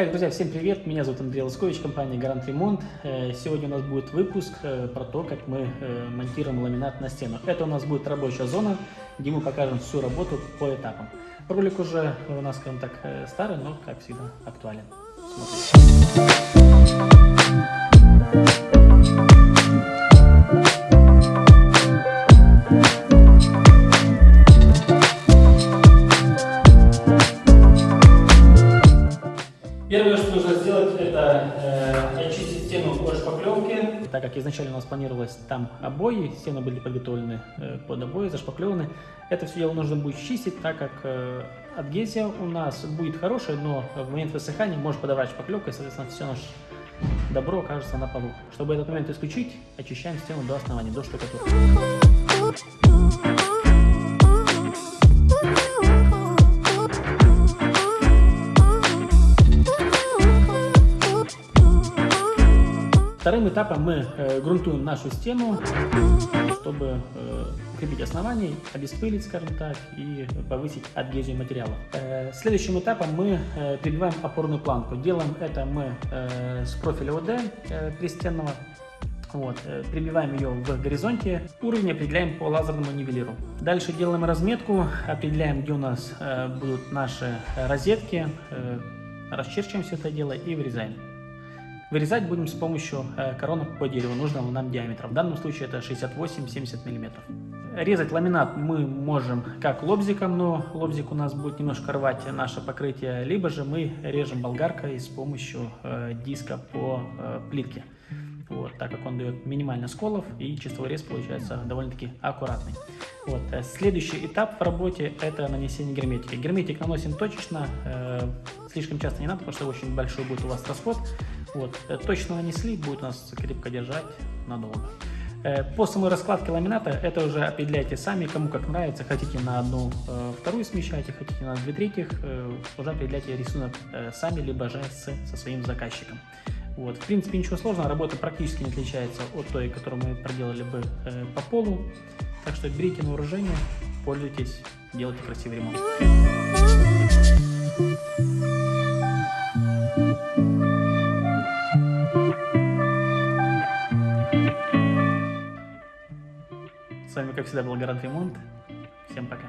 Так, друзья, всем привет! Меня зовут Андрей Лоскович, компания Гарант Ремонт. Э, Сегодня у нас будет выпуск э, про то, как мы э, монтируем ламинат на стену. Это у нас будет рабочая зона, где мы покажем всю работу по этапам. Ролик уже у нас, скажем так, старый, но, как всегда, актуален. Смотрите. Первое, что нужно сделать, это э, очистить стену от шпаклевки. Так как изначально у нас планировалось там обои, стены были подготовлены э, под обои, зашпаклеваны. Это все дело нужно будет чистить, так как э, адгезия у нас будет хорошая, но в момент высыхания может подавать шпаклевка, и, соответственно, все наше добро окажется на полу. Чтобы этот момент исключить, очищаем стену до основания, до штукатурки. Вторым этапом мы э, грунтуем нашу стену, чтобы э, укрепить основание, обеспылить, скажем так, и повысить адгезию материала. Э, следующим этапом мы э, прибиваем опорную планку. Делаем это мы э, с профиля ОД э, пристенного. Вот, э, прибиваем ее в горизонте, уровень определяем по лазерному нивелиру. Дальше делаем разметку, определяем, где у нас э, будут наши розетки, э, расчерчиваем все это дело и вырезаем. Вырезать будем с помощью э, коронок по дереву нужного нам диаметра. В данном случае это 68-70 мм. Резать ламинат мы можем как лобзиком, но лобзик у нас будет немножко рвать наше покрытие, либо же мы режем болгаркой с помощью э, диска по э, плитке. Вот, так как он дает минимально сколов и чистовой рез получается довольно-таки аккуратный. Вот. Следующий этап в работе это нанесение герметики. Герметик наносим точечно, э, слишком часто не надо, потому что очень большой будет у вас расход. Вот. Э, точно нанесли, будет нас крепко держать надолго. Э, по самой раскладке ламината это уже определяйте сами, кому как нравится. Хотите на одну э, вторую смещайте, хотите на две третьих, уже определяйте рисунок сами, либо же со своим заказчиком. Вот. В принципе, ничего сложного, работа практически не отличается от той, которую мы проделали бы по полу. Так что берите на вооружение, пользуйтесь, делайте красивый ремонт. С вами, как всегда, был Гарант Ремонт. Всем пока.